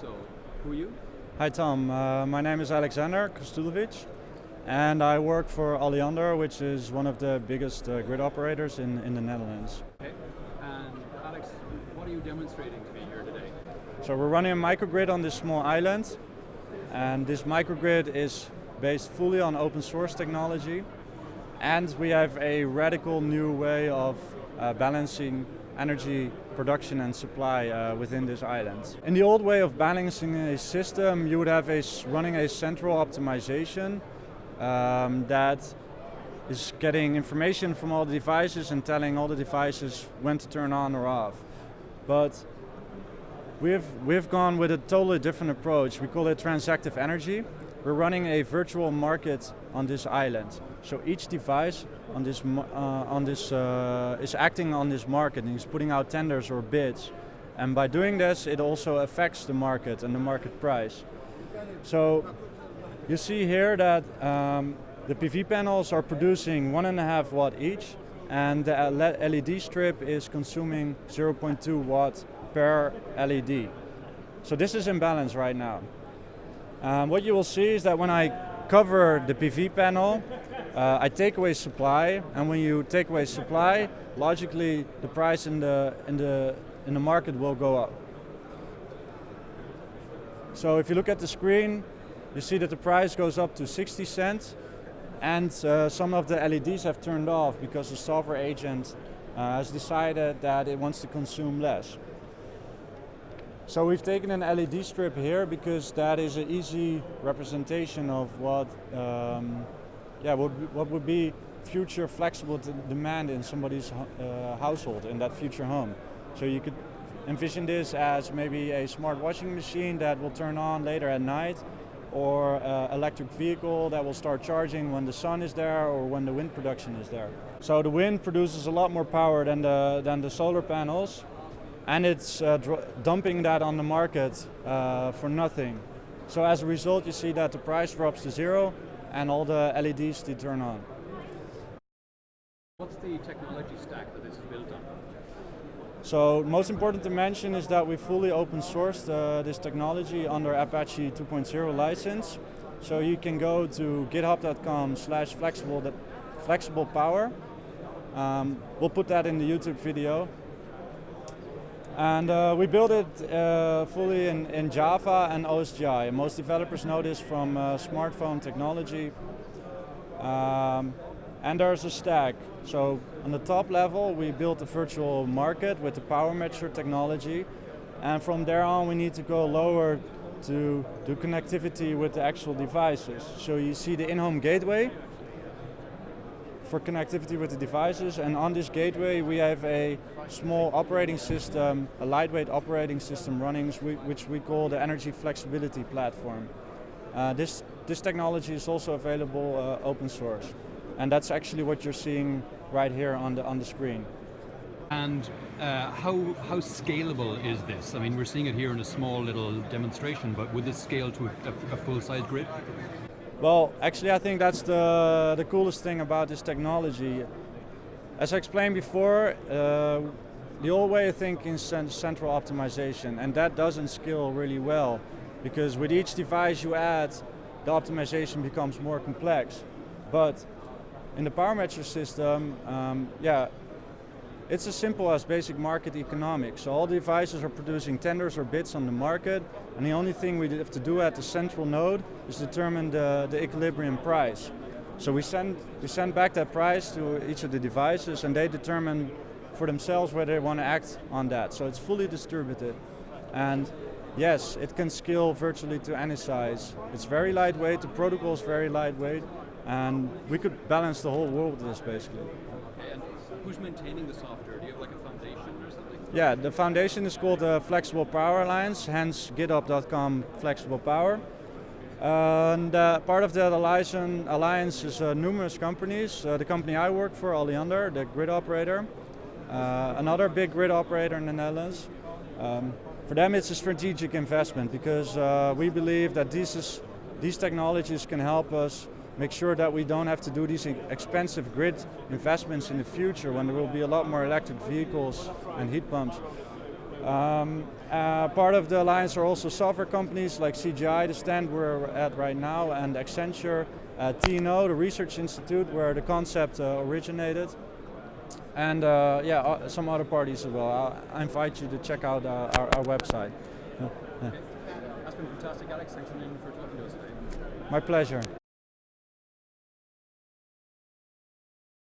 So, who are you? Hi Tom, uh, my name is Alexander Kostulovic and I work for Alliander, which is one of the biggest uh, grid operators in, in the Netherlands. Okay. And Alex, what are you demonstrating to me here today? So we're running a microgrid on this small island and this microgrid is based fully on open source technology and we have a radical new way of uh, balancing energy production and supply uh, within this island. In the old way of balancing a system, you would have a running a central optimization um, that is getting information from all the devices and telling all the devices when to turn on or off. But we've, we've gone with a totally different approach. We call it transactive energy. We're running a virtual market on this island. So each device on this, uh, on this uh, is acting on this market and is putting out tenders or bids. And by doing this, it also affects the market and the market price. So you see here that um, the PV panels are producing one and a half watt each and the LED strip is consuming 0.2 watt per LED. So this is in balance right now. Um, what you will see is that when I cover the PV panel, uh, I take away supply, and when you take away supply, logically the price in the in the in the market will go up. So if you look at the screen, you see that the price goes up to 60 cents and uh, some of the LEDs have turned off because the software agent uh, has decided that it wants to consume less. So we've taken an LED strip here because that is an easy representation of what, um, yeah, what, what would be future flexible demand in somebody's uh, household, in that future home. So you could envision this as maybe a smart washing machine that will turn on later at night or uh, electric vehicle that will start charging when the sun is there or when the wind production is there. So the wind produces a lot more power than the, than the solar panels and it's uh, dumping that on the market uh, for nothing. So as a result you see that the price drops to zero and all the LEDs they turn on. What's the technology stack that this is built on? So most important to mention is that we fully open sourced uh, this technology under Apache 2.0 license. So you can go to github.com slash flexible, flexible power. Um, we'll put that in the YouTube video. And uh, we built it uh, fully in, in, Java and OSGI. Most developers know this from uh, smartphone technology. Um, and there's a stack. So on the top level, we built a virtual market with the PowerMatcher technology. And from there on, we need to go lower to do connectivity with the actual devices. So you see the in-home gateway for connectivity with the devices. And on this gateway, we have a small operating system, a lightweight operating system running, which we call the Energy Flexibility Platform. Uh, this, this technology is also available uh, open source. And that's actually what you're seeing right here on the, on the screen. And uh, how, how scalable is this? I mean, we're seeing it here in a small little demonstration, but would this scale to a, a full-size grid? Well, actually I think that's the, the coolest thing about this technology. As I explained before, uh, the old way of thinking is central optimization, and that doesn't scale really well, because with each device you add, the optimization becomes more complex. But in the PowerMatcher system, um, yeah, it's as simple as basic market economics. So all devices are producing tenders or bids on the market, and the only thing we have to do at the central node is determine the, the equilibrium price. So we send, we send back that price to each of the devices, and they determine for themselves whether they want to act on that. So it's fully distributed. And yes, it can scale virtually to any size. It's very lightweight, the protocol is very lightweight, and we could balance the whole world with this basically. Who's maintaining the software? Do you have like a foundation or something? Yeah, the foundation is called the Flexible Power Alliance, hence github.com Flexible Power. And uh, part of that alliance is uh, numerous companies. Uh, the company I work for, Alliander, the grid operator. Uh, another big grid operator in the Netherlands. Um, for them it's a strategic investment because uh, we believe that these, is, these technologies can help us make sure that we don't have to do these expensive grid investments in the future when there will be a lot more electric vehicles and heat pumps. Um, uh, part of the alliance are also software companies like CGI, the stand we're at right now, and Accenture, uh, TNO, the research institute where the concept uh, originated, and uh, yeah, uh, some other parties as well. I, invite you to check out uh, our, our, website. Okay. That's been fantastic, Alex. Thanks a million for talking to us today. My pleasure.